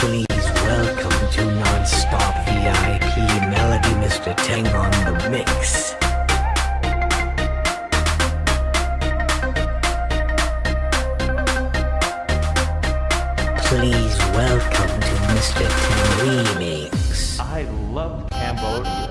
Please welcome to Non-Stop VIP Melody Mr. Tang on the mix. Please welcome to Mr. Tang Remix. I love Cambodia.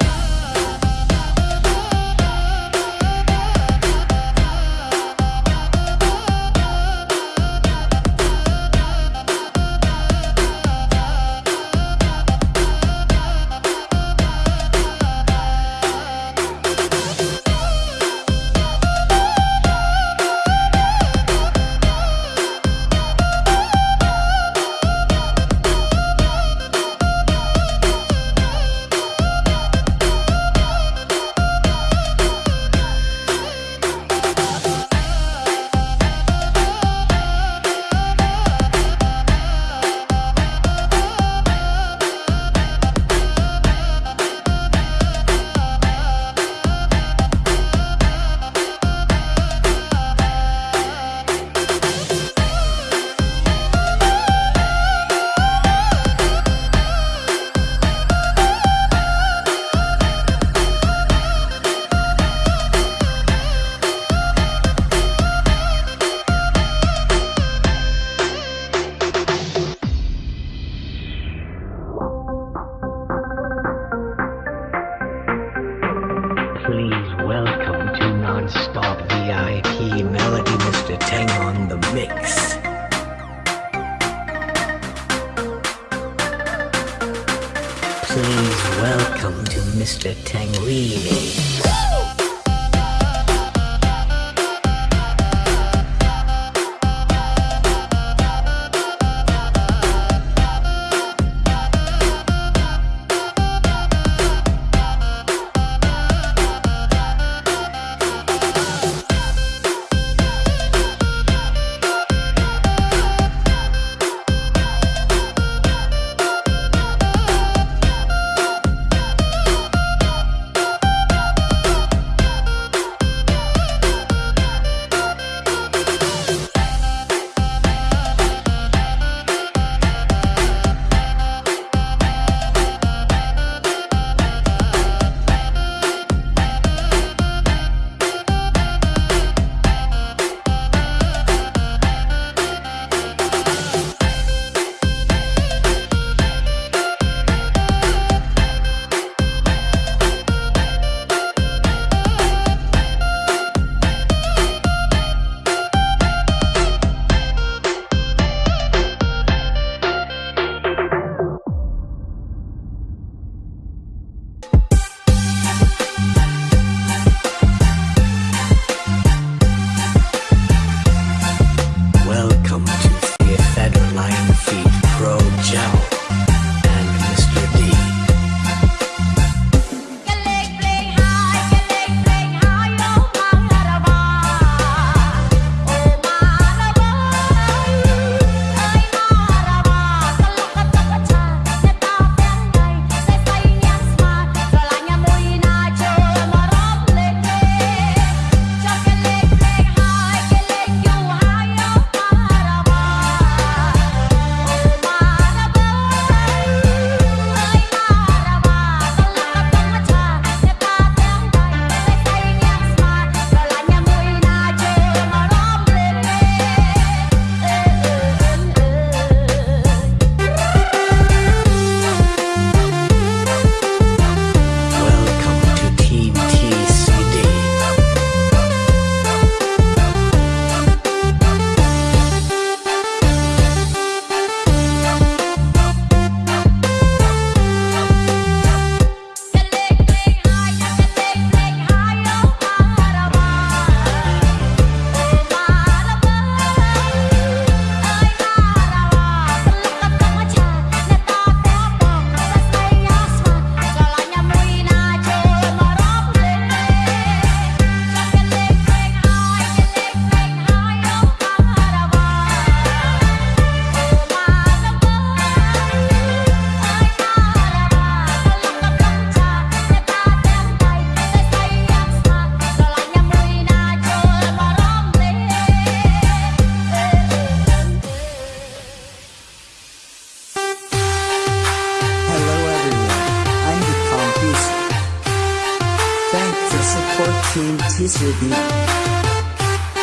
14 TCB.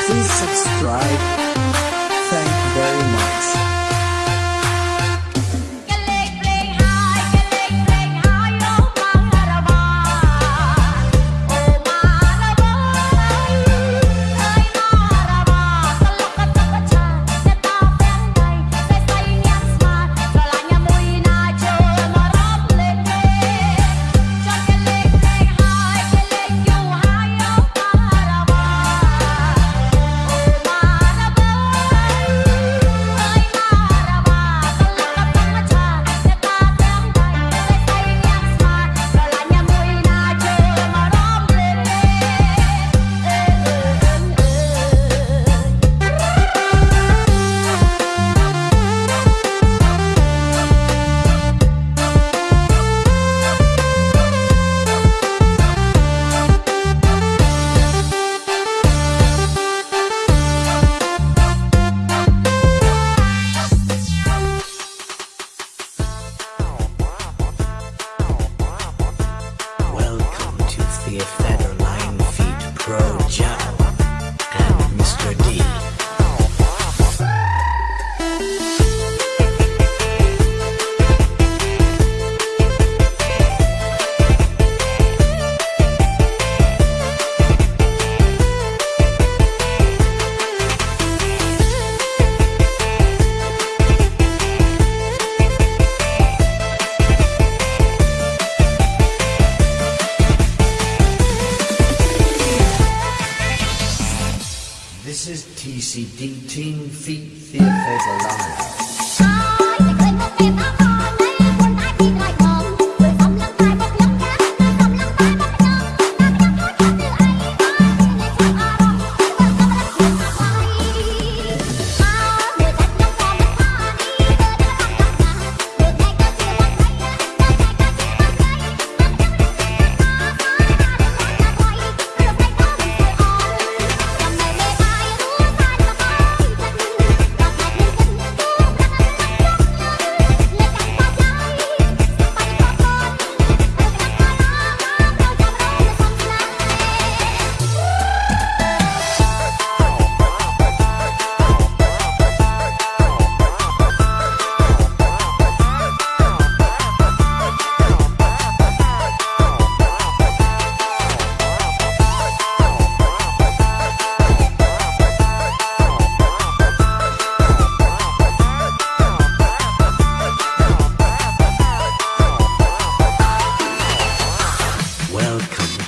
Please subscribe. Thank you very much.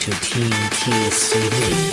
to TTCD.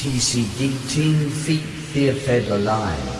TCD Team Feet Fear Federline. ใ